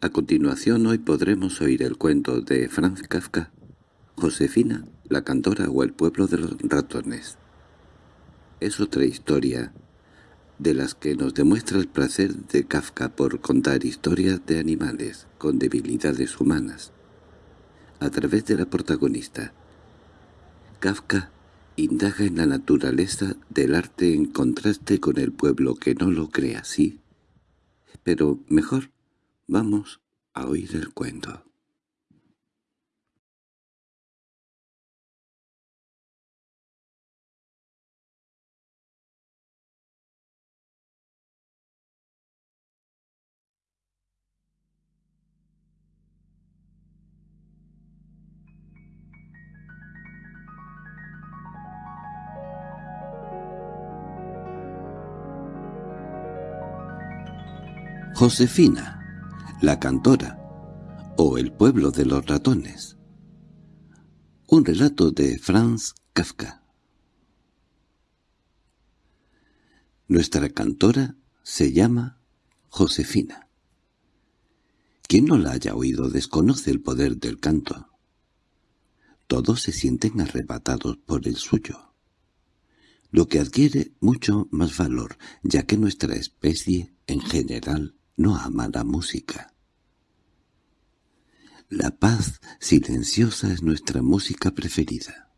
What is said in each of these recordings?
A continuación hoy podremos oír el cuento de Franz Kafka, Josefina, la cantora o el pueblo de los ratones. Es otra historia de las que nos demuestra el placer de Kafka por contar historias de animales con debilidades humanas, a través de la protagonista. Kafka indaga en la naturaleza del arte en contraste con el pueblo que no lo cree así. Pero mejor vamos a oír el cuento. Josefina, la cantora, o El pueblo de los ratones. Un relato de Franz Kafka. Nuestra cantora se llama Josefina. Quien no la haya oído desconoce el poder del canto. Todos se sienten arrebatados por el suyo, lo que adquiere mucho más valor, ya que nuestra especie, en general, no ama la música. La paz silenciosa es nuestra música preferida.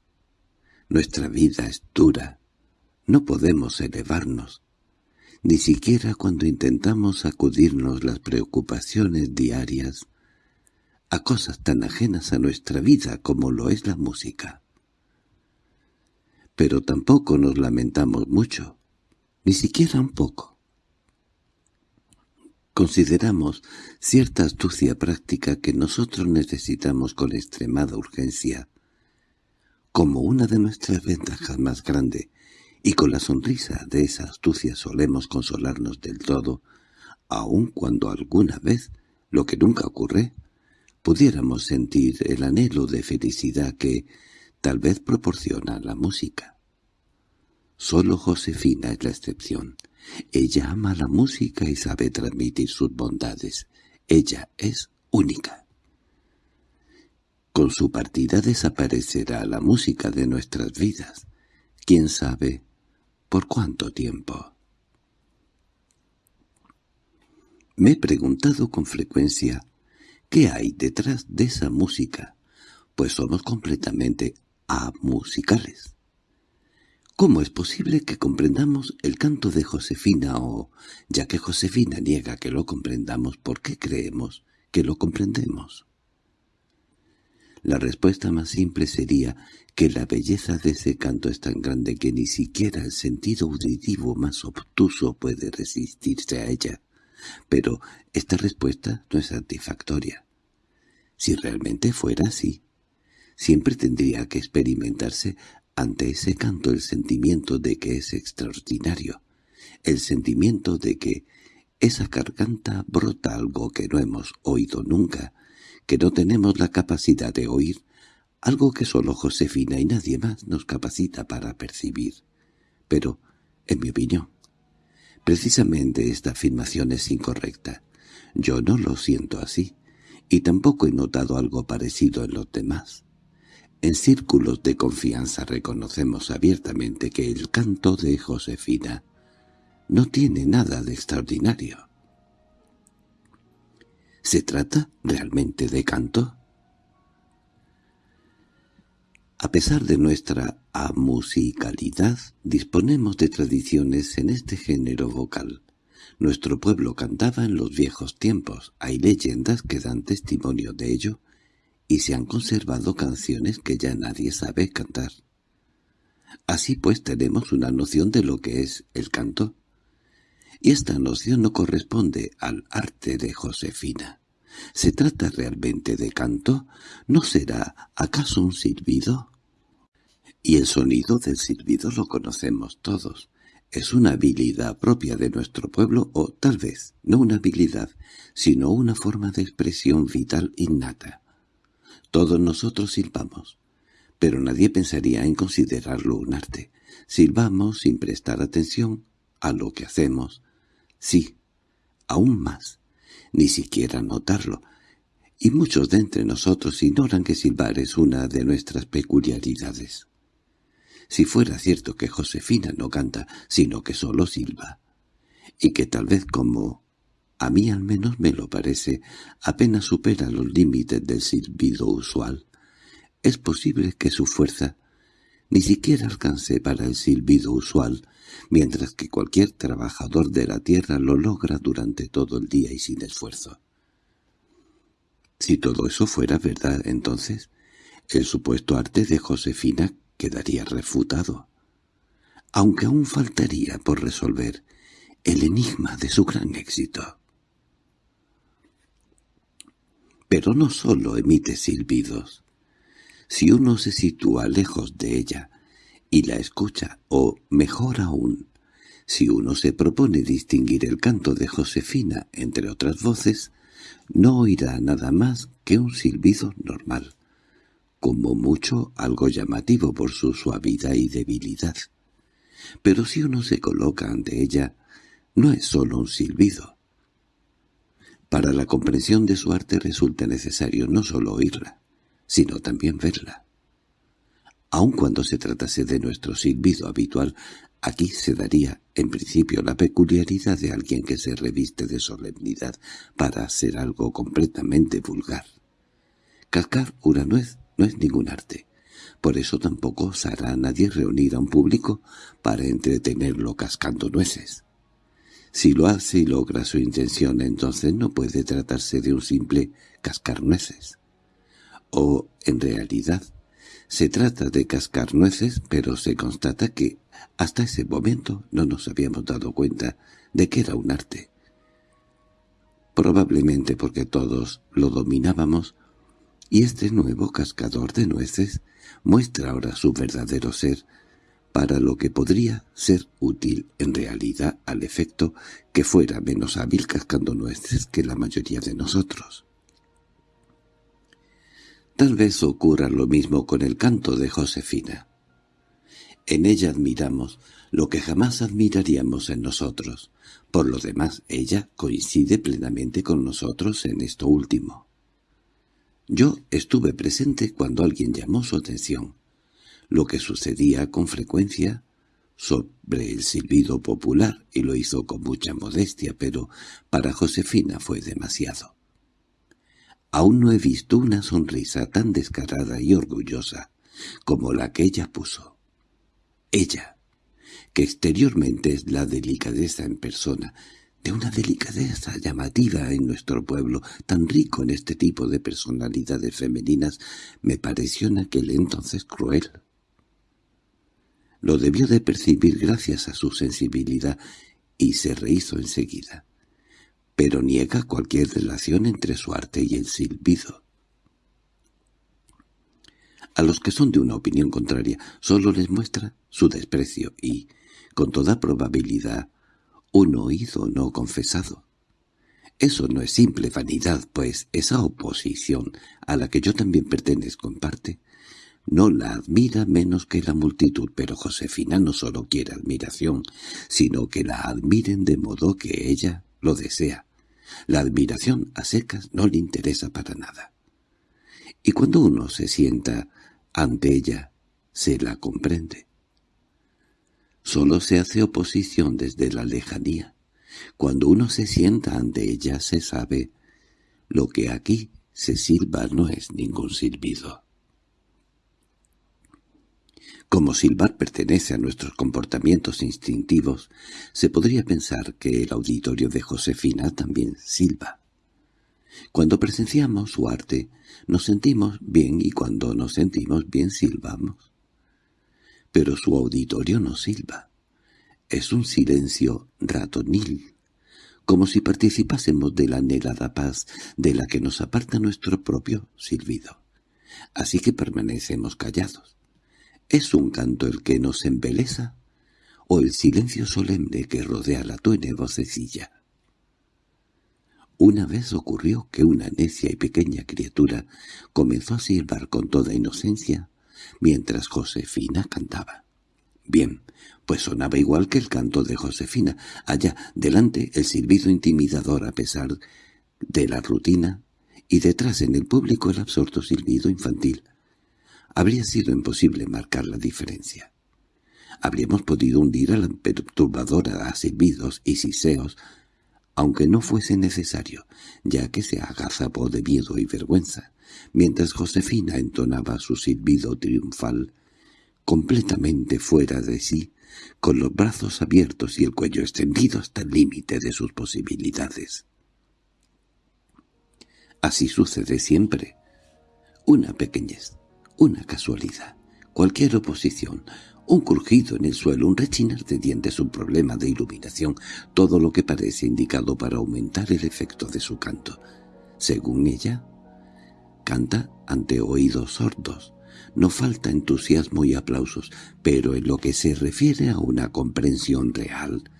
Nuestra vida es dura. No podemos elevarnos, ni siquiera cuando intentamos sacudirnos las preocupaciones diarias a cosas tan ajenas a nuestra vida como lo es la música. Pero tampoco nos lamentamos mucho, ni siquiera un poco. Consideramos cierta astucia práctica que nosotros necesitamos con extremada urgencia, como una de nuestras ventajas más grande, y con la sonrisa de esa astucia solemos consolarnos del todo, aun cuando alguna vez, lo que nunca ocurre, pudiéramos sentir el anhelo de felicidad que tal vez proporciona la música. Solo Josefina es la excepción. Ella ama la música y sabe transmitir sus bondades. Ella es única. Con su partida desaparecerá la música de nuestras vidas. ¿Quién sabe por cuánto tiempo? Me he preguntado con frecuencia ¿qué hay detrás de esa música? Pues somos completamente amusicales. ¿Cómo es posible que comprendamos el canto de Josefina o, ya que Josefina niega que lo comprendamos, ¿por qué creemos que lo comprendemos? La respuesta más simple sería que la belleza de ese canto es tan grande que ni siquiera el sentido auditivo más obtuso puede resistirse a ella. Pero esta respuesta no es satisfactoria. Si realmente fuera así, siempre tendría que experimentarse ante ese canto el sentimiento de que es extraordinario, el sentimiento de que esa garganta brota algo que no hemos oído nunca, que no tenemos la capacidad de oír, algo que solo Josefina y nadie más nos capacita para percibir. Pero, en mi opinión, precisamente esta afirmación es incorrecta. Yo no lo siento así, y tampoco he notado algo parecido en los demás. En círculos de confianza reconocemos abiertamente que el canto de Josefina no tiene nada de extraordinario. ¿Se trata realmente de canto? A pesar de nuestra amusicalidad, disponemos de tradiciones en este género vocal. Nuestro pueblo cantaba en los viejos tiempos, hay leyendas que dan testimonio de ello, y se han conservado canciones que ya nadie sabe cantar. Así pues tenemos una noción de lo que es el canto. Y esta noción no corresponde al arte de Josefina. ¿Se trata realmente de canto? ¿No será acaso un silbido? Y el sonido del silbido lo conocemos todos. Es una habilidad propia de nuestro pueblo o tal vez no una habilidad, sino una forma de expresión vital innata. Todos nosotros silbamos, pero nadie pensaría en considerarlo un arte. Silbamos sin prestar atención a lo que hacemos. Sí, aún más. ni siquiera notarlo, y muchos de entre nosotros ignoran que silbar es una de nuestras peculiaridades. Si fuera cierto que Josefina no canta, sino que solo silba, y que tal vez como a mí al menos me lo parece, apenas supera los límites del silbido usual, es posible que su fuerza ni siquiera alcance para el silbido usual, mientras que cualquier trabajador de la tierra lo logra durante todo el día y sin esfuerzo. Si todo eso fuera verdad, entonces, el supuesto arte de Josefina quedaría refutado, aunque aún faltaría por resolver el enigma de su gran éxito. Pero no sólo emite silbidos. Si uno se sitúa lejos de ella y la escucha, o mejor aún, si uno se propone distinguir el canto de Josefina entre otras voces, no oirá nada más que un silbido normal, como mucho algo llamativo por su suavidad y debilidad. Pero si uno se coloca ante ella, no es sólo un silbido. Para la comprensión de su arte resulta necesario no sólo oírla, sino también verla. Aun cuando se tratase de nuestro silbido habitual, aquí se daría, en principio, la peculiaridad de alguien que se reviste de solemnidad para hacer algo completamente vulgar. Cascar una nuez no es ningún arte. Por eso tampoco osará a nadie reunir a un público para entretenerlo cascando nueces. Si lo hace y logra su intención, entonces no puede tratarse de un simple cascar nueces. O, en realidad, se trata de cascar nueces, pero se constata que hasta ese momento no nos habíamos dado cuenta de que era un arte. Probablemente porque todos lo dominábamos, y este nuevo cascador de nueces muestra ahora su verdadero ser, para lo que podría ser útil en realidad al efecto que fuera menos hábil cascando nueces que la mayoría de nosotros. Tal vez ocurra lo mismo con el canto de Josefina. En ella admiramos lo que jamás admiraríamos en nosotros. Por lo demás, ella coincide plenamente con nosotros en esto último. Yo estuve presente cuando alguien llamó su atención, lo que sucedía con frecuencia sobre el silbido popular, y lo hizo con mucha modestia, pero para Josefina fue demasiado. Aún no he visto una sonrisa tan descarada y orgullosa como la que ella puso. Ella, que exteriormente es la delicadeza en persona, de una delicadeza llamativa en nuestro pueblo, tan rico en este tipo de personalidades femeninas, me pareció en aquel entonces cruel. Lo debió de percibir gracias a su sensibilidad y se rehizo enseguida pero niega cualquier relación entre su arte y el silbido. A los que son de una opinión contraria solo les muestra su desprecio y, con toda probabilidad, un oído no confesado. Eso no es simple vanidad, pues esa oposición, a la que yo también pertenezco en parte, no la admira menos que la multitud, pero Josefina no solo quiere admiración, sino que la admiren de modo que ella lo desea. La admiración a secas no le interesa para nada. Y cuando uno se sienta ante ella, se la comprende. Solo se hace oposición desde la lejanía. Cuando uno se sienta ante ella se sabe lo que aquí se silba no es ningún silbido. Como silbar pertenece a nuestros comportamientos instintivos, se podría pensar que el auditorio de Josefina también silba. Cuando presenciamos su arte, nos sentimos bien y cuando nos sentimos bien silbamos. Pero su auditorio no silba. Es un silencio ratonil, como si participásemos de la anhelada paz de la que nos aparta nuestro propio silbido. Así que permanecemos callados. ¿Es un canto el que nos embeleza? ¿O el silencio solemne que rodea la tuene vocecilla? Una vez ocurrió que una necia y pequeña criatura comenzó a silbar con toda inocencia mientras Josefina cantaba. Bien, pues sonaba igual que el canto de Josefina. Allá, delante, el silbido intimidador a pesar de la rutina y detrás en el público el absorto silbido infantil. Habría sido imposible marcar la diferencia. Habríamos podido hundir a la perturbadora a silbidos y siseos, aunque no fuese necesario, ya que se agazapó de miedo y vergüenza, mientras Josefina entonaba su silbido triunfal, completamente fuera de sí, con los brazos abiertos y el cuello extendido hasta el límite de sus posibilidades. Así sucede siempre. Una pequeñez, una casualidad, cualquier oposición, un crujido en el suelo, un rechinar de dientes, un problema de iluminación, todo lo que parece indicado para aumentar el efecto de su canto. Según ella, canta ante oídos sordos. No falta entusiasmo y aplausos, pero en lo que se refiere a una comprensión real,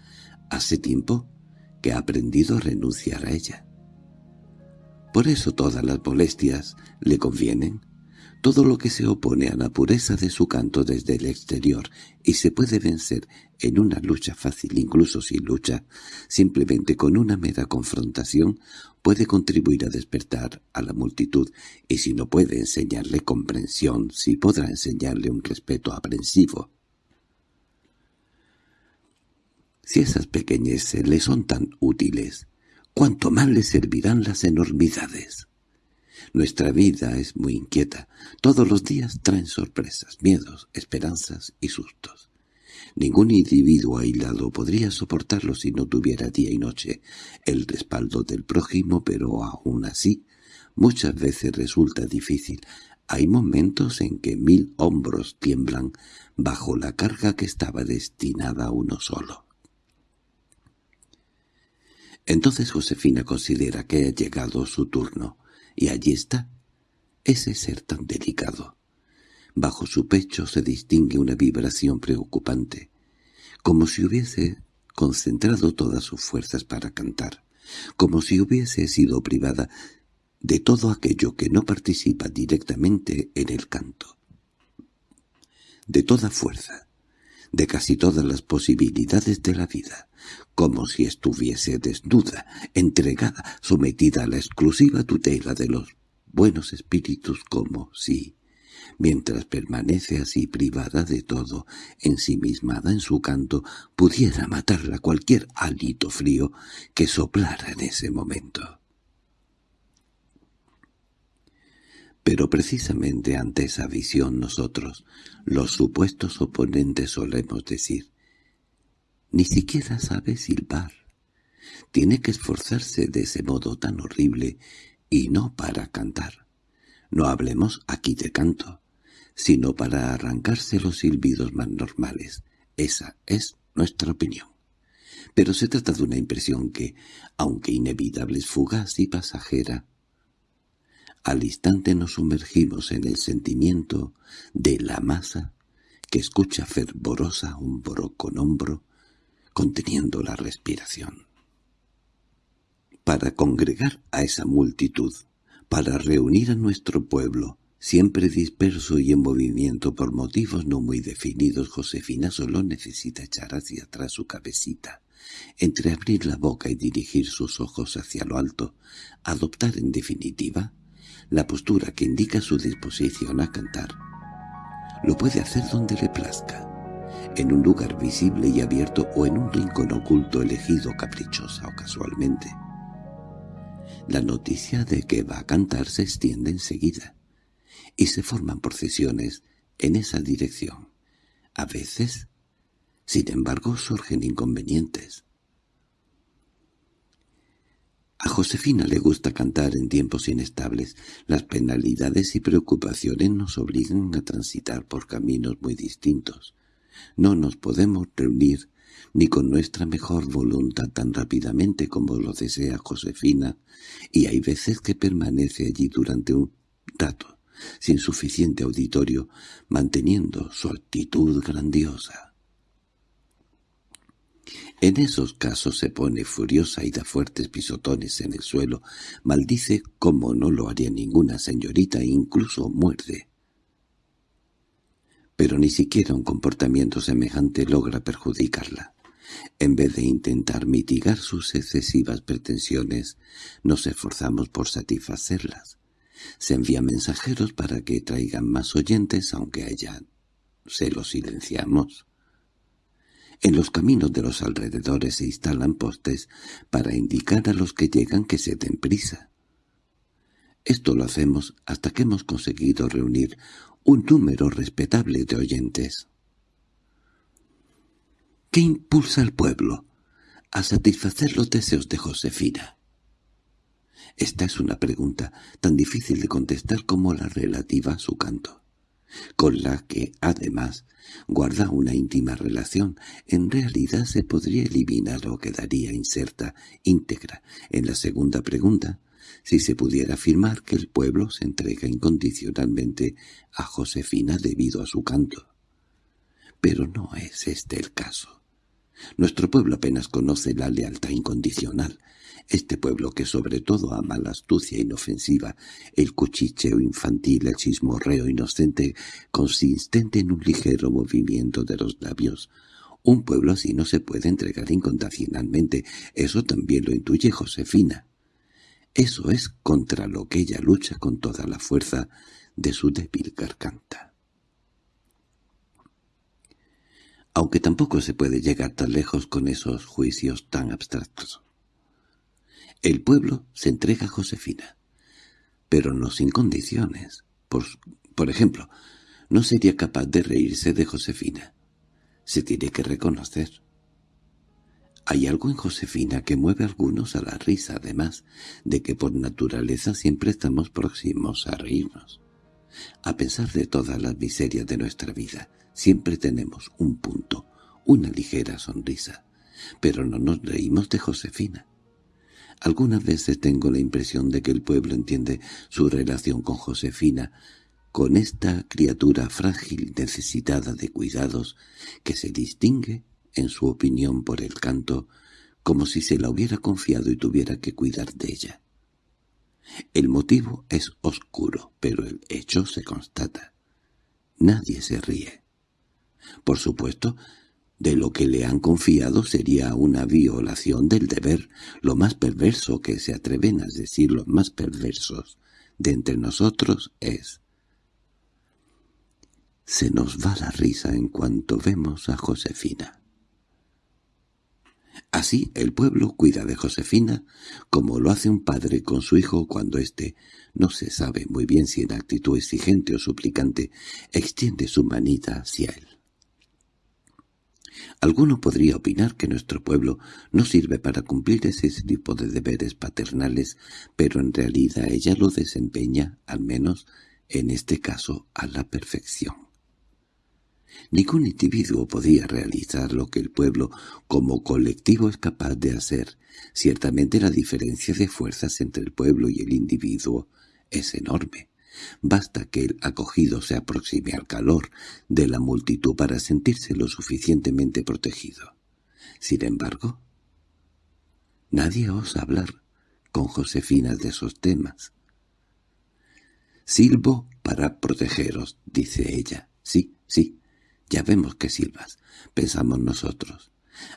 hace tiempo que ha aprendido a renunciar a ella. Por eso todas las molestias le convienen, todo lo que se opone a la pureza de su canto desde el exterior y se puede vencer en una lucha fácil, incluso sin lucha, simplemente con una mera confrontación, puede contribuir a despertar a la multitud, y si no puede enseñarle comprensión, sí podrá enseñarle un respeto aprensivo. Si esas pequeñeces le son tan útiles, cuánto más le servirán las enormidades. Nuestra vida es muy inquieta. Todos los días traen sorpresas, miedos, esperanzas y sustos. Ningún individuo aislado podría soportarlo si no tuviera día y noche el respaldo del prójimo, pero aún así muchas veces resulta difícil. Hay momentos en que mil hombros tiemblan bajo la carga que estaba destinada a uno solo. Entonces Josefina considera que ha llegado su turno, y allí está, ese ser tan delicado. Bajo su pecho se distingue una vibración preocupante, como si hubiese concentrado todas sus fuerzas para cantar, como si hubiese sido privada de todo aquello que no participa directamente en el canto. De toda fuerza, de casi todas las posibilidades de la vida, como si estuviese desnuda, entregada, sometida a la exclusiva tutela de los buenos espíritus como si, mientras permanece así privada de todo, ensimismada en su canto, pudiera matarla cualquier hálito frío que soplara en ese momento. Pero precisamente ante esa visión nosotros, los supuestos oponentes solemos decir, ni siquiera sabe silbar. Tiene que esforzarse de ese modo tan horrible y no para cantar. No hablemos aquí de canto, sino para arrancarse los silbidos más normales. Esa es nuestra opinión. Pero se trata de una impresión que, aunque inevitable, es fugaz y pasajera. Al instante nos sumergimos en el sentimiento de la masa que escucha fervorosa hombro con hombro conteniendo la respiración. Para congregar a esa multitud, para reunir a nuestro pueblo, siempre disperso y en movimiento por motivos no muy definidos, Josefina solo necesita echar hacia atrás su cabecita, entreabrir la boca y dirigir sus ojos hacia lo alto, adoptar en definitiva la postura que indica su disposición a cantar. Lo puede hacer donde le plazca, en un lugar visible y abierto o en un rincón oculto elegido caprichosa o casualmente. La noticia de que va a cantar se extiende enseguida, y se forman procesiones en esa dirección. A veces, sin embargo, surgen inconvenientes. A Josefina le gusta cantar en tiempos inestables. Las penalidades y preocupaciones nos obligan a transitar por caminos muy distintos. No nos podemos reunir ni con nuestra mejor voluntad tan rápidamente como lo desea Josefina, y hay veces que permanece allí durante un rato, sin suficiente auditorio, manteniendo su actitud grandiosa. En esos casos se pone furiosa y da fuertes pisotones en el suelo, maldice como no lo haría ninguna señorita e incluso muerde pero ni siquiera un comportamiento semejante logra perjudicarla. En vez de intentar mitigar sus excesivas pretensiones, nos esforzamos por satisfacerlas. Se envían mensajeros para que traigan más oyentes, aunque allá se los silenciamos. En los caminos de los alrededores se instalan postes para indicar a los que llegan que se den prisa. Esto lo hacemos hasta que hemos conseguido reunir un número respetable de oyentes. ¿Qué impulsa al pueblo a satisfacer los deseos de Josefina? Esta es una pregunta tan difícil de contestar como la relativa a su canto, con la que, además, guarda una íntima relación. En realidad se podría eliminar o quedaría inserta, íntegra, en la segunda pregunta, si se pudiera afirmar que el pueblo se entrega incondicionalmente a Josefina debido a su canto. Pero no es este el caso. Nuestro pueblo apenas conoce la lealtad incondicional. Este pueblo que sobre todo ama la astucia inofensiva, el cuchicheo infantil, el chismorreo inocente, consistente en un ligero movimiento de los labios. Un pueblo así no se puede entregar incondicionalmente, eso también lo intuye Josefina. Eso es contra lo que ella lucha con toda la fuerza de su débil garganta. aunque tampoco se puede llegar tan lejos con esos juicios tan abstractos. El pueblo se entrega a Josefina, pero no sin condiciones. Por, ejemplo, no sería capaz de reírse de Josefina. Se tiene que reconocer. Hay algo en Josefina que mueve a algunos a la risa, además de que por naturaleza siempre estamos próximos a reírnos. A pesar de todas las miserias de nuestra vida, Siempre tenemos un punto, una ligera sonrisa, pero no nos reímos de Josefina. Algunas veces tengo la impresión de que el pueblo entiende su relación con Josefina, con esta criatura frágil necesitada de cuidados que se distingue, en su opinión por el canto, como si se la hubiera confiado y tuviera que cuidar de ella. El motivo es oscuro, pero el hecho se constata. Nadie se ríe. Por supuesto, de lo que le han confiado sería una violación del deber, lo más perverso que se atreven a decir los más perversos de entre nosotros es se nos va la risa en cuanto vemos a Josefina. Así el pueblo cuida de Josefina como lo hace un padre con su hijo cuando éste, no se sabe muy bien si en actitud exigente o suplicante, extiende su manita hacia él. Alguno podría opinar que nuestro pueblo no sirve para cumplir ese tipo de deberes paternales, pero en realidad ella lo desempeña, al menos en este caso, a la perfección. Ningún individuo podía realizar lo que el pueblo como colectivo es capaz de hacer. Ciertamente la diferencia de fuerzas entre el pueblo y el individuo es enorme. Basta que el acogido se aproxime al calor de la multitud para sentirse lo suficientemente protegido. Sin embargo, nadie osa hablar con Josefina de esos temas. «Silbo para protegeros», dice ella. «Sí, sí, ya vemos que silbas», pensamos nosotros.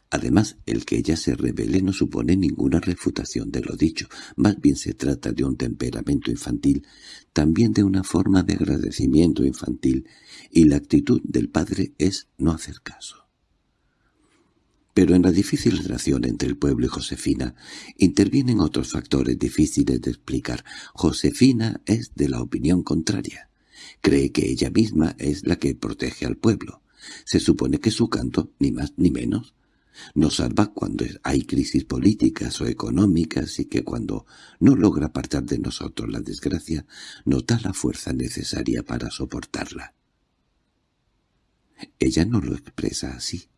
Además, el que ella se revele no supone ninguna refutación de lo dicho, más bien se trata de un temperamento infantil, también de una forma de agradecimiento infantil, y la actitud del padre es no hacer caso. Pero en la difícil relación entre el pueblo y Josefina intervienen otros factores difíciles de explicar. Josefina es de la opinión contraria. Cree que ella misma es la que protege al pueblo. Se supone que su canto, ni más ni menos, nos salva cuando hay crisis políticas o económicas y que cuando no logra apartar de nosotros la desgracia, nos da la fuerza necesaria para soportarla. Ella no lo expresa así,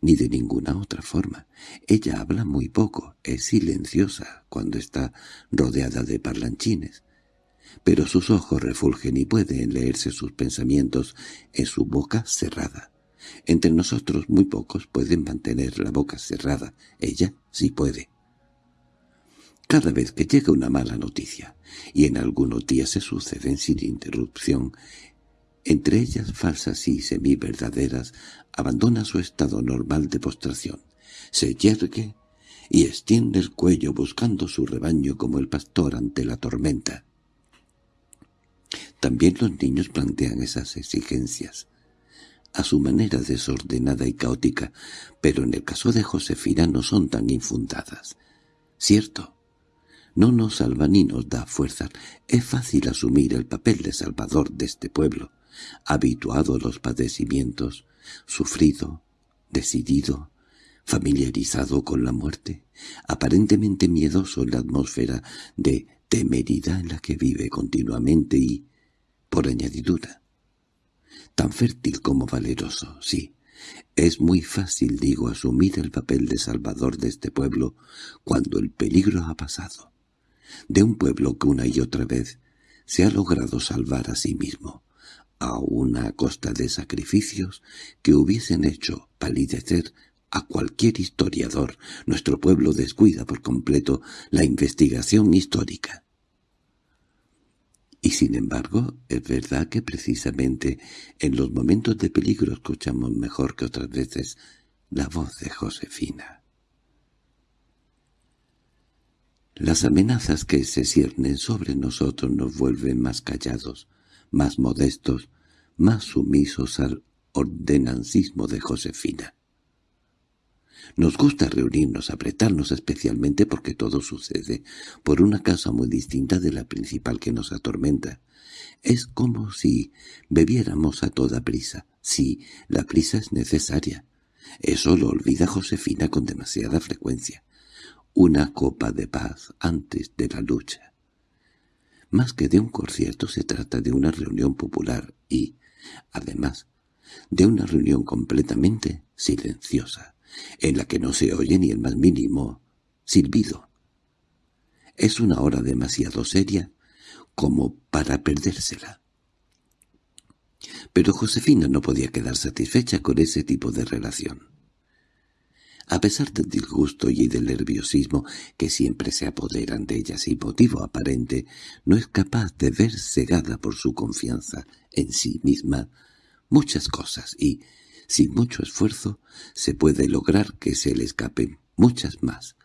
ni de ninguna otra forma. Ella habla muy poco, es silenciosa cuando está rodeada de parlanchines, pero sus ojos refulgen y pueden leerse sus pensamientos en su boca cerrada. Entre nosotros muy pocos pueden mantener la boca cerrada. Ella sí puede. Cada vez que llega una mala noticia, y en algunos días se suceden sin interrupción, entre ellas falsas y semi-verdaderas, abandona su estado normal de postración. se yergue y extiende el cuello buscando su rebaño como el pastor ante la tormenta. También los niños plantean esas exigencias, a su manera desordenada y caótica, pero en el caso de Josefina no son tan infundadas. Cierto, no nos salva ni nos da fuerzas. Es fácil asumir el papel de salvador de este pueblo, habituado a los padecimientos, sufrido, decidido, familiarizado con la muerte, aparentemente miedoso en la atmósfera de temeridad en la que vive continuamente y, por añadidura, tan fértil como valeroso, sí. Es muy fácil, digo, asumir el papel de salvador de este pueblo cuando el peligro ha pasado, de un pueblo que una y otra vez se ha logrado salvar a sí mismo, a una costa de sacrificios que hubiesen hecho palidecer a cualquier historiador. Nuestro pueblo descuida por completo la investigación histórica. Y sin embargo, es verdad que precisamente en los momentos de peligro escuchamos mejor que otras veces la voz de Josefina. Las amenazas que se ciernen sobre nosotros nos vuelven más callados, más modestos, más sumisos al ordenancismo de Josefina. Nos gusta reunirnos, apretarnos especialmente porque todo sucede por una causa muy distinta de la principal que nos atormenta. Es como si bebiéramos a toda prisa. Sí, la prisa es necesaria. Eso lo olvida Josefina con demasiada frecuencia. Una copa de paz antes de la lucha. Más que de un concierto se trata de una reunión popular y, además, de una reunión completamente silenciosa en la que no se oye ni el más mínimo silbido. Es una hora demasiado seria como para perdérsela. Pero Josefina no podía quedar satisfecha con ese tipo de relación. A pesar del disgusto y del nerviosismo que siempre se apoderan de ella sin motivo aparente, no es capaz de ver cegada por su confianza en sí misma muchas cosas y, sin mucho esfuerzo se puede lograr que se le escapen muchas más.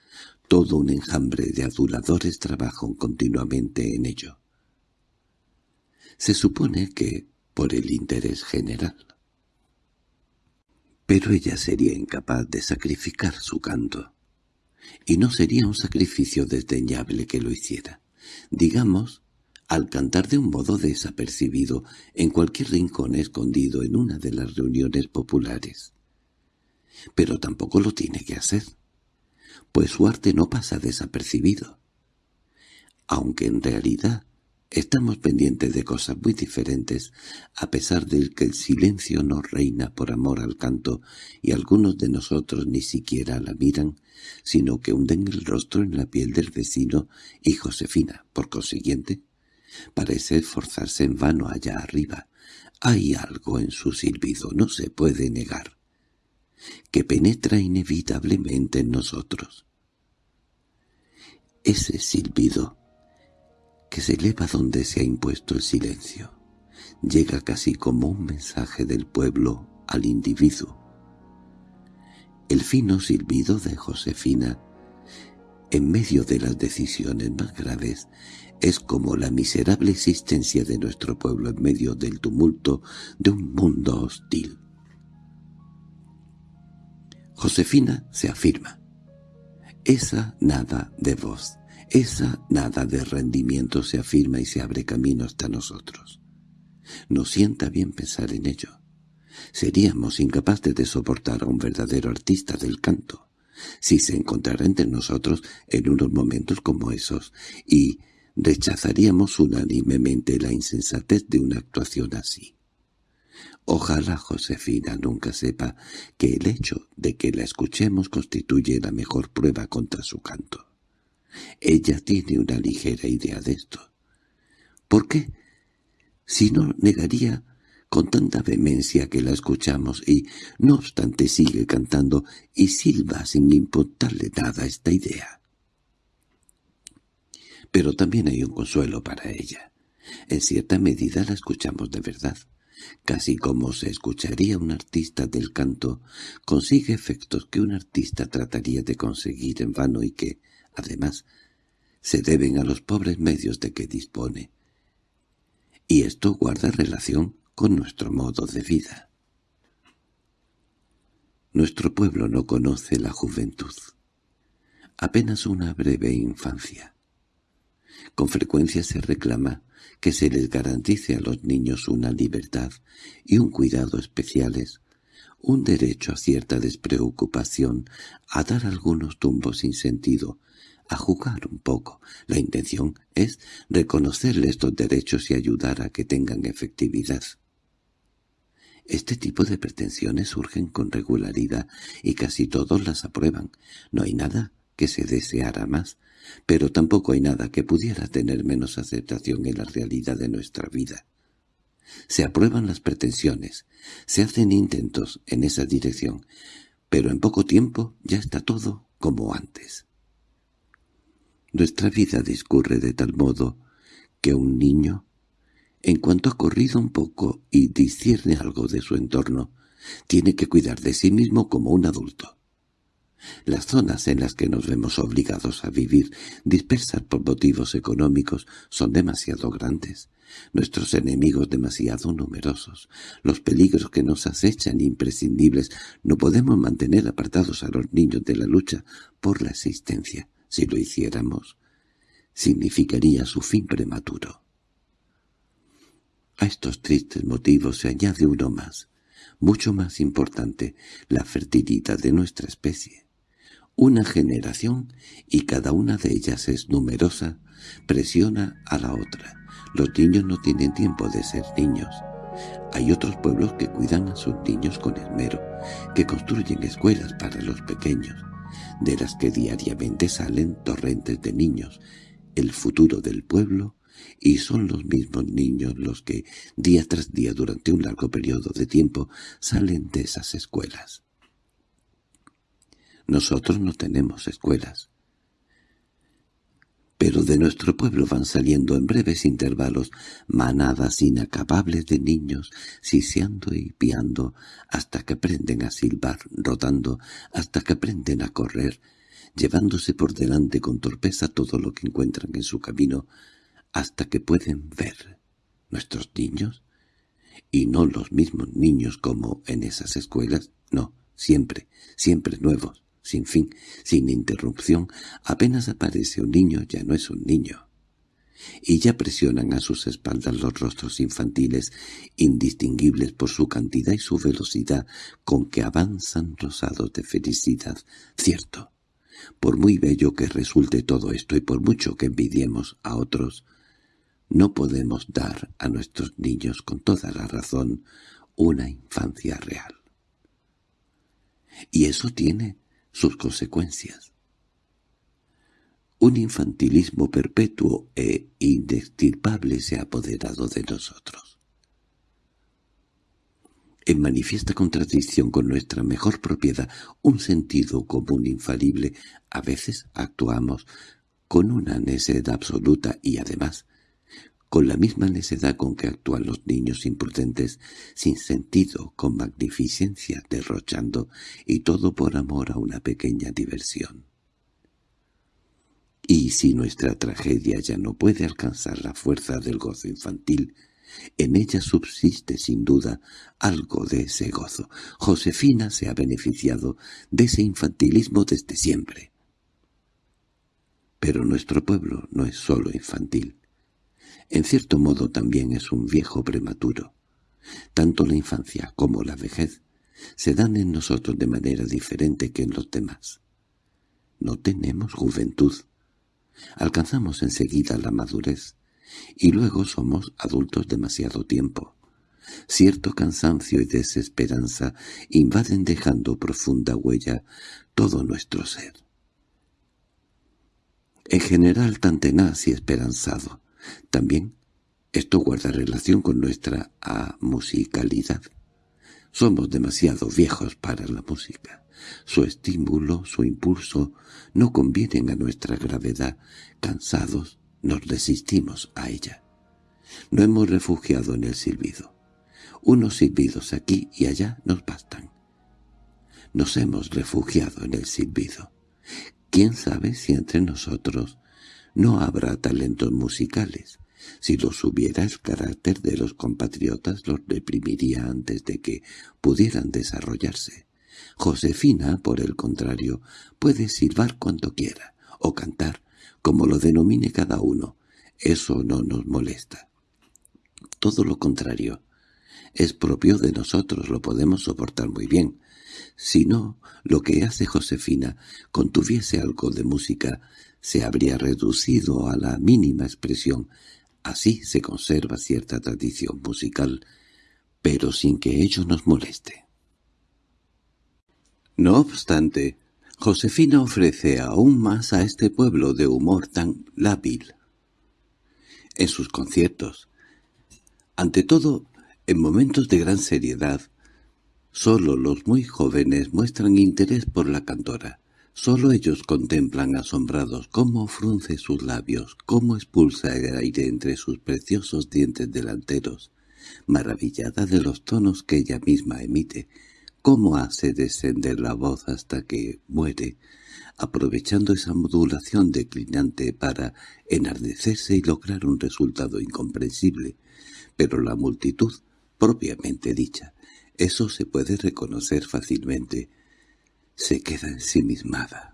Todo un enjambre de aduladores trabajan continuamente en ello. Se supone que por el interés general. Pero ella sería incapaz de sacrificar su canto. Y no sería un sacrificio desdeñable que lo hiciera. Digamos al cantar de un modo desapercibido en cualquier rincón escondido en una de las reuniones populares. Pero tampoco lo tiene que hacer, pues su arte no pasa desapercibido. Aunque en realidad estamos pendientes de cosas muy diferentes, a pesar de que el silencio nos reina por amor al canto y algunos de nosotros ni siquiera la miran, sino que hunden el rostro en la piel del vecino y Josefina, por consiguiente, Parece esforzarse en vano allá arriba. Hay algo en su silbido, no se puede negar, que penetra inevitablemente en nosotros. Ese silbido que se eleva donde se ha impuesto el silencio, llega casi como un mensaje del pueblo al individuo. El fino silbido de Josefina, en medio de las decisiones más graves, es como la miserable existencia de nuestro pueblo en medio del tumulto de un mundo hostil. Josefina se afirma. Esa nada de voz, esa nada de rendimiento se afirma y se abre camino hasta nosotros. Nos sienta bien pensar en ello. Seríamos incapaces de soportar a un verdadero artista del canto, si se encontrara entre nosotros en unos momentos como esos, y rechazaríamos unánimemente la insensatez de una actuación así. Ojalá Josefina nunca sepa que el hecho de que la escuchemos constituye la mejor prueba contra su canto. Ella tiene una ligera idea de esto. ¿Por qué? Si no, negaría con tanta vehemencia que la escuchamos y, no obstante, sigue cantando y silba sin importarle nada esta idea. Pero también hay un consuelo para ella. En cierta medida la escuchamos de verdad. casi como se escucharía un artista del canto, consigue efectos que un artista trataría de conseguir en vano y que, además, se deben a los pobres medios de que dispone. Y esto guarda relación con nuestro modo de vida. Nuestro pueblo no conoce la juventud. Apenas una breve infancia. Con frecuencia se reclama que se les garantice a los niños una libertad y un cuidado especiales, un derecho a cierta despreocupación, a dar algunos tumbos sin sentido, a jugar un poco. La intención es reconocerle estos derechos y ayudar a que tengan efectividad. Este tipo de pretensiones surgen con regularidad y casi todos las aprueban. No hay nada que se deseara más, pero tampoco hay nada que pudiera tener menos aceptación en la realidad de nuestra vida. Se aprueban las pretensiones, se hacen intentos en esa dirección, pero en poco tiempo ya está todo como antes. Nuestra vida discurre de tal modo que un niño, en cuanto ha corrido un poco y discierne algo de su entorno, tiene que cuidar de sí mismo como un adulto. Las zonas en las que nos vemos obligados a vivir, dispersas por motivos económicos, son demasiado grandes, nuestros enemigos demasiado numerosos, los peligros que nos acechan imprescindibles, no podemos mantener apartados a los niños de la lucha por la existencia. Si lo hiciéramos, significaría su fin prematuro. A estos tristes motivos se añade uno más, mucho más importante, la fertilidad de nuestra especie. Una generación, y cada una de ellas es numerosa, presiona a la otra. Los niños no tienen tiempo de ser niños. Hay otros pueblos que cuidan a sus niños con esmero, que construyen escuelas para los pequeños, de las que diariamente salen torrentes de niños, el futuro del pueblo, y son los mismos niños los que, día tras día durante un largo periodo de tiempo, salen de esas escuelas. Nosotros no tenemos escuelas. Pero de nuestro pueblo van saliendo en breves intervalos manadas inacabables de niños, siseando y piando, hasta que aprenden a silbar, rodando, hasta que aprenden a correr, llevándose por delante con torpeza todo lo que encuentran en su camino, hasta que pueden ver nuestros niños, y no los mismos niños como en esas escuelas, no, siempre, siempre nuevos, sin fin, sin interrupción, apenas aparece un niño ya no es un niño. Y ya presionan a sus espaldas los rostros infantiles, indistinguibles por su cantidad y su velocidad, con que avanzan rosados de felicidad. Cierto, por muy bello que resulte todo esto y por mucho que envidiemos a otros, no podemos dar a nuestros niños con toda la razón una infancia real. Y eso tiene sus consecuencias. Un infantilismo perpetuo e inextirpable se ha apoderado de nosotros. En manifiesta contradicción con nuestra mejor propiedad, un sentido común infalible, a veces actuamos con una necedad absoluta y además con la misma necedad con que actúan los niños imprudentes, sin sentido, con magnificencia, derrochando, y todo por amor a una pequeña diversión. Y si nuestra tragedia ya no puede alcanzar la fuerza del gozo infantil, en ella subsiste sin duda algo de ese gozo. Josefina se ha beneficiado de ese infantilismo desde siempre. Pero nuestro pueblo no es solo infantil. En cierto modo también es un viejo prematuro. Tanto la infancia como la vejez se dan en nosotros de manera diferente que en los demás. No tenemos juventud. Alcanzamos enseguida la madurez, y luego somos adultos demasiado tiempo. Cierto cansancio y desesperanza invaden dejando profunda huella todo nuestro ser. En general tan tenaz y esperanzado, también esto guarda relación con nuestra amusicalidad. Somos demasiado viejos para la música. Su estímulo, su impulso, no convienen a nuestra gravedad. Cansados, nos resistimos a ella. No hemos refugiado en el silbido. Unos silbidos aquí y allá nos bastan. Nos hemos refugiado en el silbido. ¿Quién sabe si entre nosotros no habrá talentos musicales? Si los hubiera, el carácter de los compatriotas los reprimiría antes de que pudieran desarrollarse. Josefina, por el contrario, puede silbar cuando quiera, o cantar, como lo denomine cada uno. Eso no nos molesta. Todo lo contrario. Es propio de nosotros, lo podemos soportar muy bien. Si no, lo que hace Josefina contuviese algo de música, se habría reducido a la mínima expresión. Así se conserva cierta tradición musical, pero sin que ello nos moleste. No obstante, Josefina ofrece aún más a este pueblo de humor tan lábil. En sus conciertos, ante todo, en momentos de gran seriedad, solo los muy jóvenes muestran interés por la cantora. Solo ellos contemplan asombrados cómo frunce sus labios, cómo expulsa el aire entre sus preciosos dientes delanteros, maravillada de los tonos que ella misma emite, cómo hace descender la voz hasta que muere, aprovechando esa modulación declinante para enardecerse y lograr un resultado incomprensible. Pero la multitud, propiamente dicha, eso se puede reconocer fácilmente, se queda ensimismada.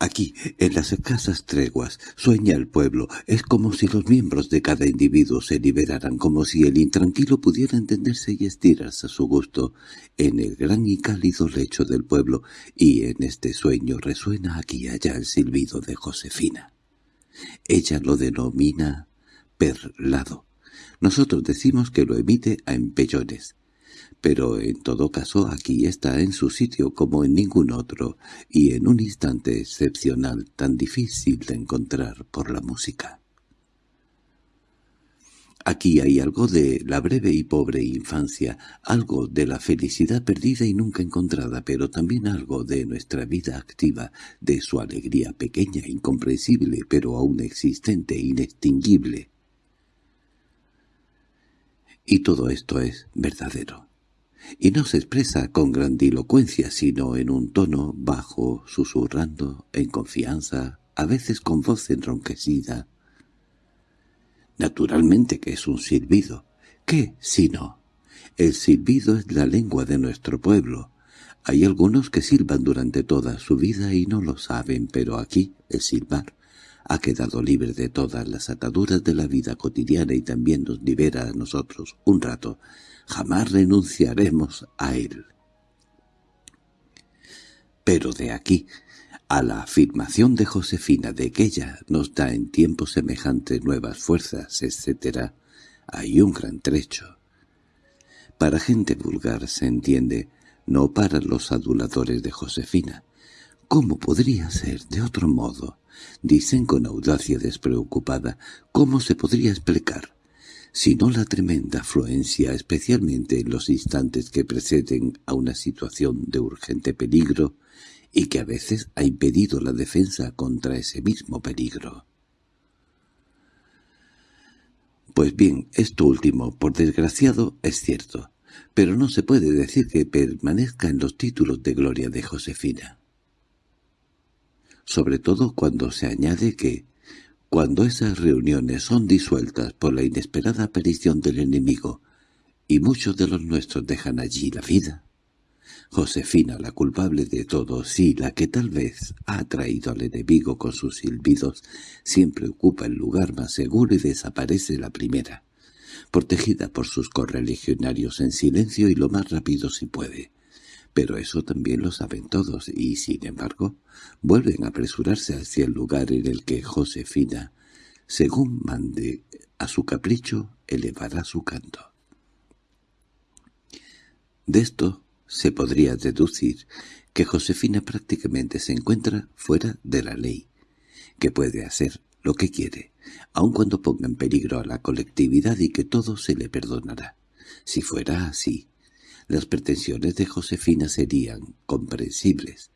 Aquí, en las escasas treguas, sueña el pueblo. Es como si los miembros de cada individuo se liberaran, como si el intranquilo pudiera entenderse y estirarse a su gusto en el gran y cálido lecho del pueblo, y en este sueño resuena aquí y allá el silbido de Josefina. Ella lo denomina perlado. Nosotros decimos que lo emite a empellones pero en todo caso aquí está en su sitio como en ningún otro, y en un instante excepcional tan difícil de encontrar por la música. Aquí hay algo de la breve y pobre infancia, algo de la felicidad perdida y nunca encontrada, pero también algo de nuestra vida activa, de su alegría pequeña, incomprensible, pero aún existente, inextinguible. Y todo esto es verdadero y no se expresa con grandilocuencia sino en un tono bajo, susurrando, en confianza, a veces con voz enronquecida. Naturalmente que es un silbido. ¿Qué, si no? El silbido es la lengua de nuestro pueblo. Hay algunos que silban durante toda su vida y no lo saben, pero aquí el silbar ha quedado libre de todas las ataduras de la vida cotidiana y también nos libera a nosotros un rato jamás renunciaremos a él. Pero de aquí a la afirmación de Josefina de que ella nos da en tiempo semejante nuevas fuerzas, etc., hay un gran trecho. Para gente vulgar se entiende, no para los aduladores de Josefina. ¿Cómo podría ser de otro modo? Dicen con audacia despreocupada. ¿Cómo se podría explicar? Sino la tremenda afluencia, especialmente en los instantes que preceden a una situación de urgente peligro y que a veces ha impedido la defensa contra ese mismo peligro. Pues bien, esto último, por desgraciado, es cierto, pero no se puede decir que permanezca en los títulos de gloria de Josefina. Sobre todo cuando se añade que, cuando esas reuniones son disueltas por la inesperada aparición del enemigo, y muchos de los nuestros dejan allí la vida, Josefina, la culpable de todo, sí, la que tal vez ha atraído al enemigo con sus silbidos, siempre ocupa el lugar más seguro y desaparece la primera, protegida por sus correligionarios en silencio y lo más rápido si puede. Pero eso también lo saben todos y, sin embargo, vuelven a apresurarse hacia el lugar en el que Josefina, según mande a su capricho, elevará su canto. De esto se podría deducir que Josefina prácticamente se encuentra fuera de la ley, que puede hacer lo que quiere, aun cuando ponga en peligro a la colectividad y que todo se le perdonará. Si fuera así, las pretensiones de Josefina serían comprensibles.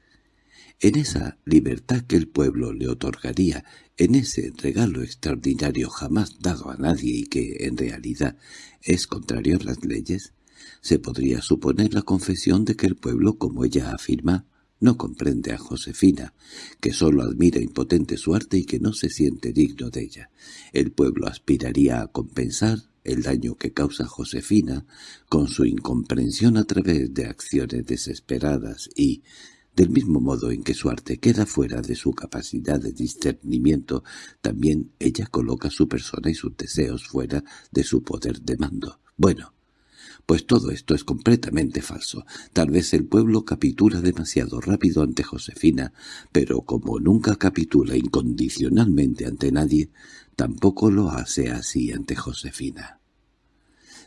En esa libertad que el pueblo le otorgaría, en ese regalo extraordinario jamás dado a nadie y que, en realidad, es contrario a las leyes, se podría suponer la confesión de que el pueblo, como ella afirma, no comprende a Josefina, que sólo admira impotente su arte y que no se siente digno de ella. El pueblo aspiraría a compensar el daño que causa Josefina con su incomprensión a través de acciones desesperadas y, del mismo modo en que su arte queda fuera de su capacidad de discernimiento, también ella coloca su persona y sus deseos fuera de su poder de mando. Bueno, pues todo esto es completamente falso. Tal vez el pueblo capitula demasiado rápido ante Josefina, pero como nunca capitula incondicionalmente ante nadie, tampoco lo hace así ante Josefina.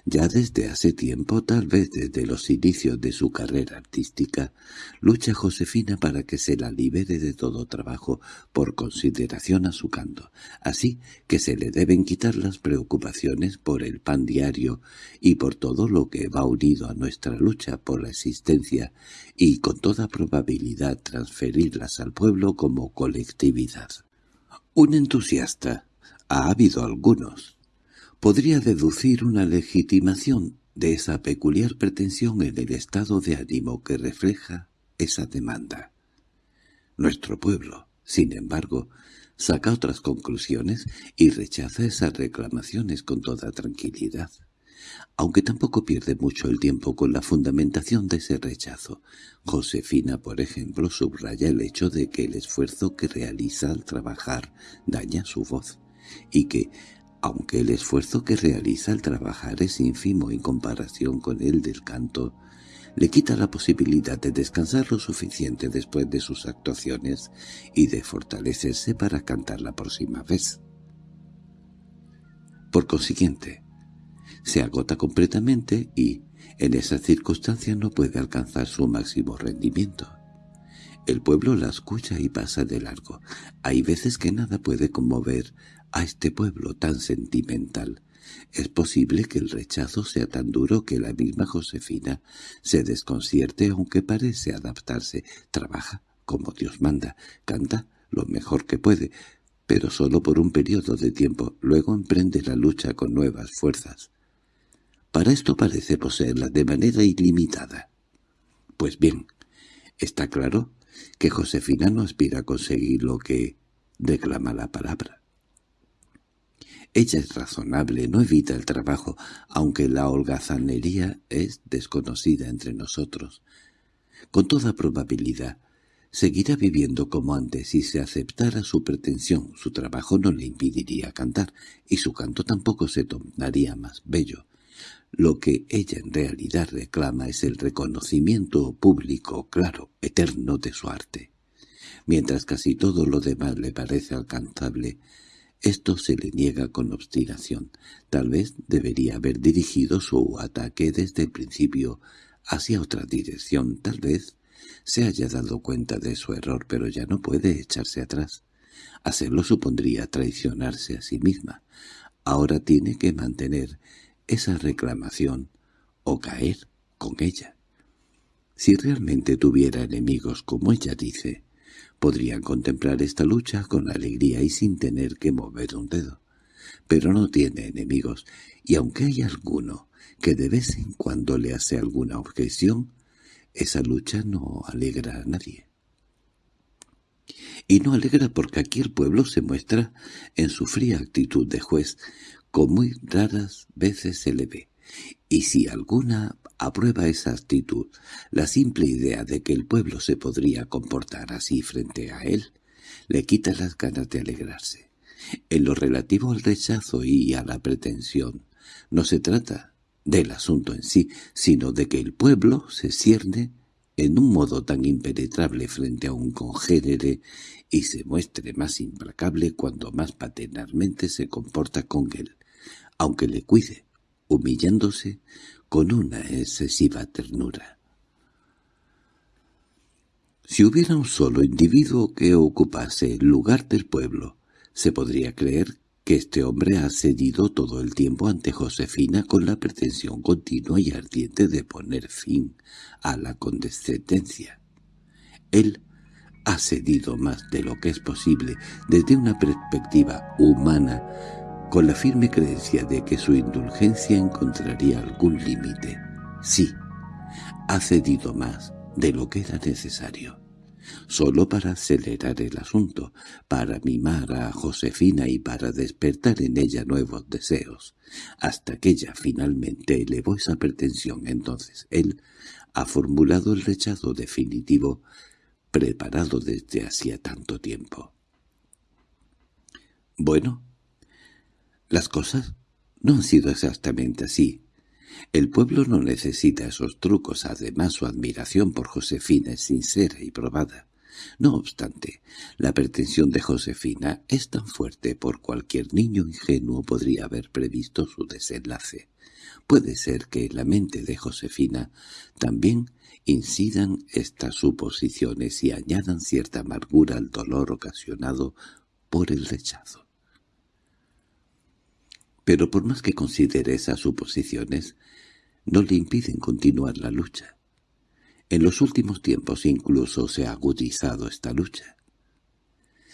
Ya desde hace tiempo, tal vez desde los inicios de su carrera artística, lucha Josefina para que se la libere de todo trabajo por consideración a su canto, así que se le deben quitar las preocupaciones por el pan diario y por todo lo que va unido a nuestra lucha por la existencia y con toda probabilidad transferirlas al pueblo como colectividad. Un entusiasta, ha habido algunos, podría deducir una legitimación de esa peculiar pretensión en el estado de ánimo que refleja esa demanda. Nuestro pueblo, sin embargo, saca otras conclusiones y rechaza esas reclamaciones con toda tranquilidad, aunque tampoco pierde mucho el tiempo con la fundamentación de ese rechazo. Josefina, por ejemplo, subraya el hecho de que el esfuerzo que realiza al trabajar daña su voz, y que, aunque el esfuerzo que realiza al trabajar es ínfimo en comparación con el del canto, le quita la posibilidad de descansar lo suficiente después de sus actuaciones y de fortalecerse para cantar la próxima vez. Por consiguiente, se agota completamente y, en esa circunstancia, no puede alcanzar su máximo rendimiento. El pueblo la escucha y pasa de largo. Hay veces que nada puede conmover a este pueblo tan sentimental. Es posible que el rechazo sea tan duro que la misma Josefina se desconcierte aunque parece adaptarse. Trabaja como Dios manda, canta lo mejor que puede, pero solo por un periodo de tiempo. Luego emprende la lucha con nuevas fuerzas. Para esto parece poseerla de manera ilimitada. Pues bien, está claro que Josefina no aspira a conseguir lo que declama la palabra. Ella es razonable, no evita el trabajo, aunque la holgazanería es desconocida entre nosotros. Con toda probabilidad, seguirá viviendo como antes si se aceptara su pretensión. Su trabajo no le impediría cantar, y su canto tampoco se tornaría más bello. Lo que ella en realidad reclama es el reconocimiento público, claro, eterno de su arte. Mientras casi todo lo demás le parece alcanzable, esto se le niega con obstinación. Tal vez debería haber dirigido su ataque desde el principio hacia otra dirección. Tal vez se haya dado cuenta de su error, pero ya no puede echarse atrás. Hacerlo supondría traicionarse a sí misma. Ahora tiene que mantener esa reclamación o caer con ella. Si realmente tuviera enemigos, como ella dice, Podrían contemplar esta lucha con alegría y sin tener que mover un dedo. Pero no tiene enemigos, y aunque hay alguno que de vez en cuando le hace alguna objeción, esa lucha no alegra a nadie. Y no alegra porque aquí el pueblo se muestra en su fría actitud de juez, como muy raras veces se le ve, y si alguna aprueba esa actitud, la simple idea de que el pueblo se podría comportar así frente a él, le quita las ganas de alegrarse. En lo relativo al rechazo y a la pretensión, no se trata del asunto en sí, sino de que el pueblo se cierne en un modo tan impenetrable frente a un congénere y se muestre más implacable cuando más paternalmente se comporta con él, aunque le cuide, humillándose con una excesiva ternura. Si hubiera un solo individuo que ocupase el lugar del pueblo, se podría creer que este hombre ha cedido todo el tiempo ante Josefina con la pretensión continua y ardiente de poner fin a la condescendencia. Él ha cedido más de lo que es posible desde una perspectiva humana con la firme creencia de que su indulgencia encontraría algún límite. Sí, ha cedido más de lo que era necesario, solo para acelerar el asunto, para mimar a Josefina y para despertar en ella nuevos deseos, hasta que ella finalmente elevó esa pretensión. Entonces él ha formulado el rechazo definitivo preparado desde hacía tanto tiempo. Bueno, las cosas no han sido exactamente así. El pueblo no necesita esos trucos, además su admiración por Josefina es sincera y probada. No obstante, la pretensión de Josefina es tan fuerte por cualquier niño ingenuo podría haber previsto su desenlace. Puede ser que en la mente de Josefina también incidan estas suposiciones y añadan cierta amargura al dolor ocasionado por el rechazo. Pero por más que considere esas suposiciones, no le impiden continuar la lucha. En los últimos tiempos incluso se ha agudizado esta lucha.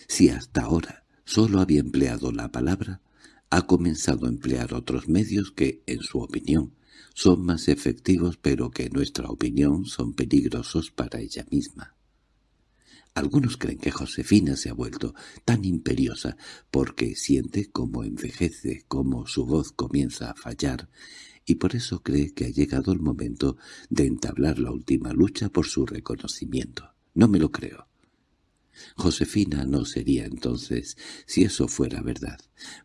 Si hasta ahora solo había empleado la palabra, ha comenzado a emplear otros medios que, en su opinión, son más efectivos pero que en nuestra opinión son peligrosos para ella misma. Algunos creen que Josefina se ha vuelto tan imperiosa porque siente cómo envejece, cómo su voz comienza a fallar, y por eso cree que ha llegado el momento de entablar la última lucha por su reconocimiento. No me lo creo. Josefina no sería entonces, si eso fuera verdad.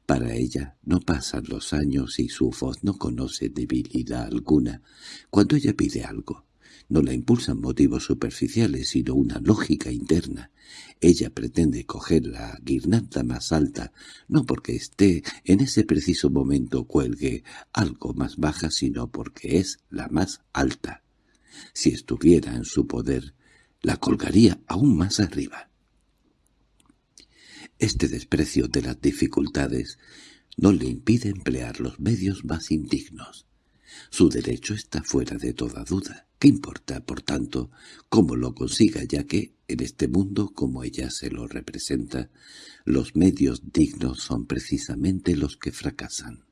Para ella no pasan los años y su voz no conoce debilidad alguna. Cuando ella pide algo, no la impulsan motivos superficiales, sino una lógica interna. Ella pretende coger la guirnalda más alta, no porque esté en ese preciso momento cuelgue algo más baja, sino porque es la más alta. Si estuviera en su poder, la colgaría aún más arriba. Este desprecio de las dificultades no le impide emplear los medios más indignos. Su derecho está fuera de toda duda. ¿Qué importa, por tanto, cómo lo consiga, ya que, en este mundo como ella se lo representa, los medios dignos son precisamente los que fracasan?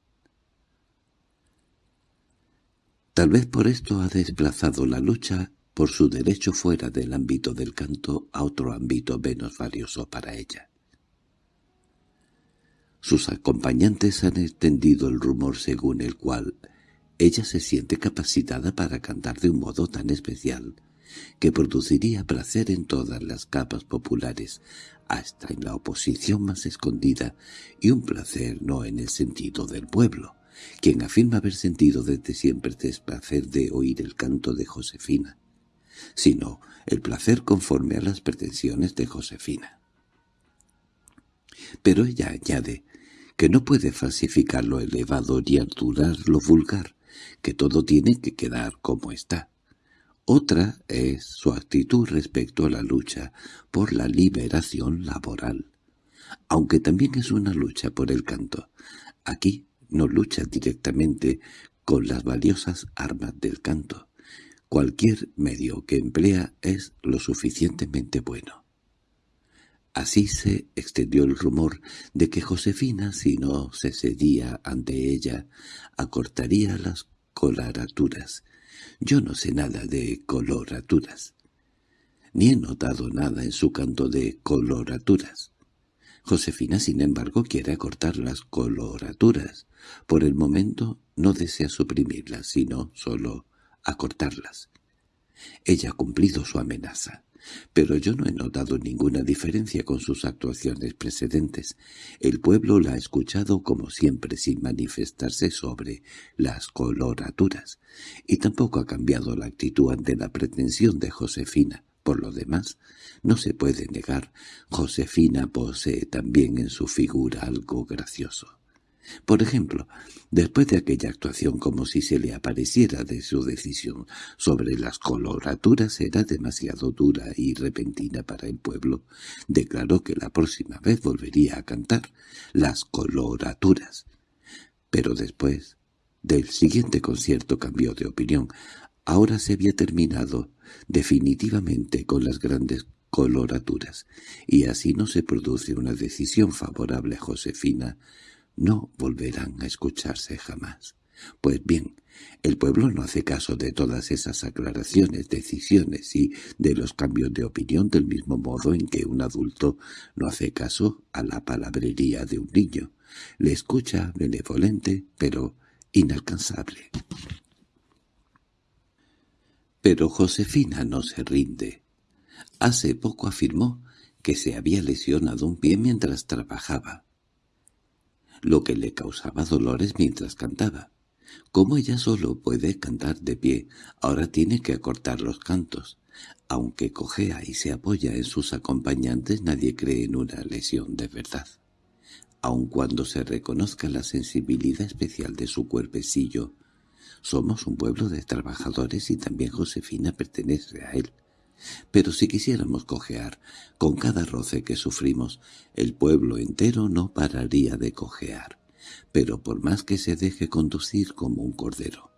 Tal vez por esto ha desplazado la lucha por su derecho fuera del ámbito del canto a otro ámbito menos valioso para ella. Sus acompañantes han extendido el rumor según el cual ella se siente capacitada para cantar de un modo tan especial que produciría placer en todas las capas populares, hasta en la oposición más escondida, y un placer no en el sentido del pueblo, quien afirma haber sentido desde siempre desplacer de oír el canto de Josefina, sino el placer conforme a las pretensiones de Josefina. Pero ella añade que no puede falsificar lo elevado ni alturar lo vulgar, que todo tiene que quedar como está. Otra es su actitud respecto a la lucha por la liberación laboral, aunque también es una lucha por el canto. Aquí no lucha directamente con las valiosas armas del canto. Cualquier medio que emplea es lo suficientemente bueno. Así se extendió el rumor de que Josefina, si no se cedía ante ella, acortaría las coloraturas. Yo no sé nada de coloraturas, ni he notado nada en su canto de coloraturas. Josefina, sin embargo, quiere acortar las coloraturas. Por el momento no desea suprimirlas, sino solo acortarlas. Ella ha cumplido su amenaza pero yo no he notado ninguna diferencia con sus actuaciones precedentes. El pueblo la ha escuchado como siempre sin manifestarse sobre las coloraturas, y tampoco ha cambiado la actitud ante la pretensión de Josefina. Por lo demás, no se puede negar, Josefina posee también en su figura algo gracioso. Por ejemplo, después de aquella actuación como si se le apareciera de su decisión sobre las coloraturas era demasiado dura y repentina para el pueblo, declaró que la próxima vez volvería a cantar las coloraturas. Pero después del siguiente concierto cambió de opinión. Ahora se había terminado definitivamente con las grandes coloraturas, y así no se produce una decisión favorable a Josefina, no volverán a escucharse jamás. Pues bien, el pueblo no hace caso de todas esas aclaraciones, decisiones y de los cambios de opinión del mismo modo en que un adulto no hace caso a la palabrería de un niño. Le escucha benevolente, pero inalcanzable. Pero Josefina no se rinde. Hace poco afirmó que se había lesionado un pie mientras trabajaba, lo que le causaba dolores mientras cantaba. Como ella solo puede cantar de pie, ahora tiene que acortar los cantos. Aunque cojea y se apoya en sus acompañantes, nadie cree en una lesión de verdad. Aun cuando se reconozca la sensibilidad especial de su cuerpecillo, somos un pueblo de trabajadores y también Josefina pertenece a él. Pero si quisiéramos cojear, con cada roce que sufrimos, el pueblo entero no pararía de cojear pero por más que se deje conducir como un cordero,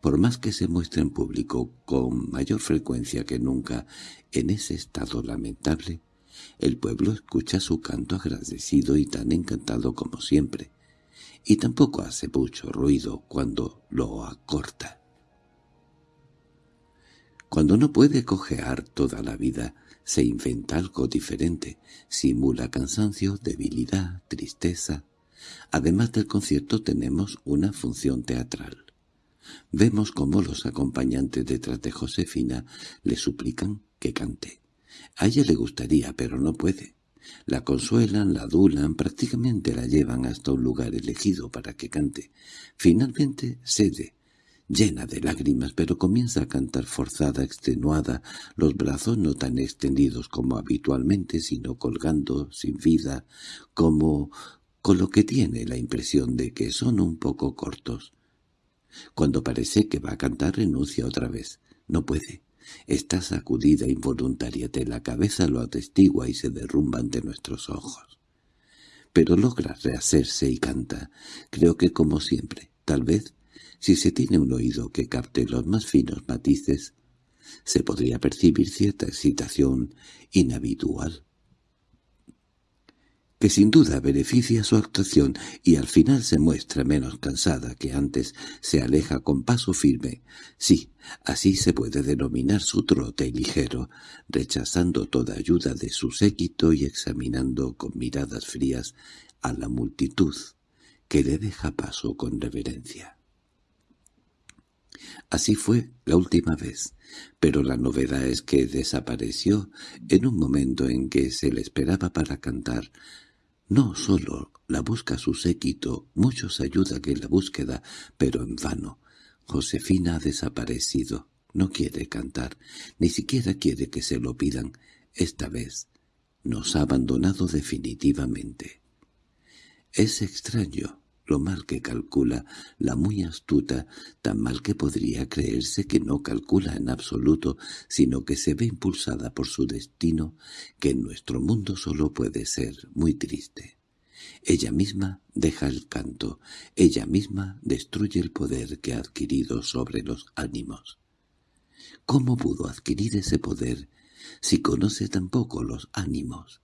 por más que se muestre en público con mayor frecuencia que nunca en ese estado lamentable, el pueblo escucha su canto agradecido y tan encantado como siempre, y tampoco hace mucho ruido cuando lo acorta. Cuando no puede cojear toda la vida, se inventa algo diferente, simula cansancio, debilidad, tristeza, Además del concierto tenemos una función teatral. Vemos cómo los acompañantes detrás de Josefina le suplican que cante. A ella le gustaría, pero no puede. La consuelan, la adulan, prácticamente la llevan hasta un lugar elegido para que cante. Finalmente cede, llena de lágrimas, pero comienza a cantar forzada, extenuada, los brazos no tan extendidos como habitualmente, sino colgando, sin vida, como con lo que tiene la impresión de que son un poco cortos. Cuando parece que va a cantar renuncia otra vez. No puede. Esta sacudida involuntaria de la cabeza lo atestigua y se derrumba ante nuestros ojos. Pero logra rehacerse y canta. Creo que como siempre, tal vez, si se tiene un oído que capte los más finos matices, se podría percibir cierta excitación inhabitual que sin duda beneficia su actuación y al final se muestra menos cansada que antes, se aleja con paso firme. Sí, así se puede denominar su trote ligero, rechazando toda ayuda de su séquito y examinando con miradas frías a la multitud, que le deja paso con reverencia. Así fue la última vez, pero la novedad es que desapareció en un momento en que se le esperaba para cantar, no solo la busca su séquito, muchos ayudan en la búsqueda, pero en vano. Josefina ha desaparecido, no quiere cantar, ni siquiera quiere que se lo pidan. Esta vez nos ha abandonado definitivamente. Es extraño, lo mal que calcula, la muy astuta, tan mal que podría creerse que no calcula en absoluto, sino que se ve impulsada por su destino, que en nuestro mundo solo puede ser muy triste. Ella misma deja el canto, ella misma destruye el poder que ha adquirido sobre los ánimos. ¿Cómo pudo adquirir ese poder si conoce tampoco los ánimos?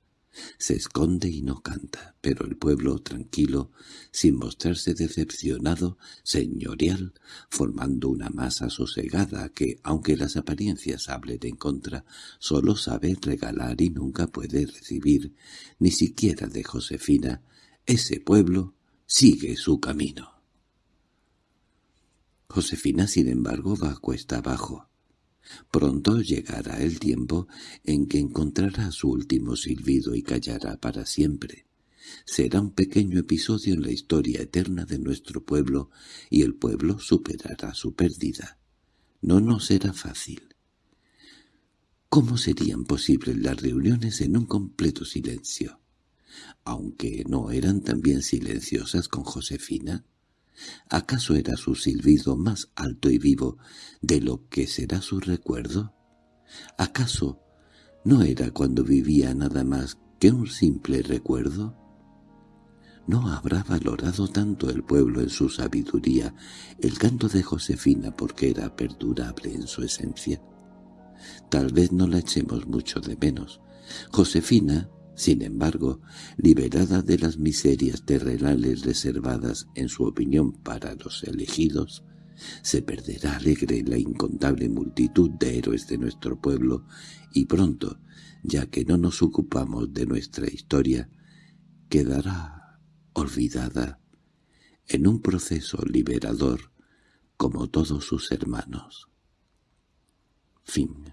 Se esconde y no canta, pero el pueblo, tranquilo, sin mostrarse decepcionado, señorial, formando una masa sosegada que, aunque las apariencias hablen en contra, solo sabe regalar y nunca puede recibir, ni siquiera de Josefina, ese pueblo sigue su camino. Josefina, sin embargo, va cuesta abajo. Pronto llegará el tiempo en que encontrará su último silbido y callará para siempre. Será un pequeño episodio en la historia eterna de nuestro pueblo y el pueblo superará su pérdida. No nos será fácil. ¿Cómo serían posibles las reuniones en un completo silencio? Aunque no eran también silenciosas con Josefina, ¿Acaso era su silbido más alto y vivo de lo que será su recuerdo? ¿Acaso no era cuando vivía nada más que un simple recuerdo? ¿No habrá valorado tanto el pueblo en su sabiduría el canto de Josefina porque era perdurable en su esencia? tal vez no la echemos mucho de menos. Josefina, sin embargo, liberada de las miserias terrenales reservadas en su opinión para los elegidos, se perderá alegre la incontable multitud de héroes de nuestro pueblo y pronto, ya que no nos ocupamos de nuestra historia, quedará olvidada en un proceso liberador como todos sus hermanos. Fin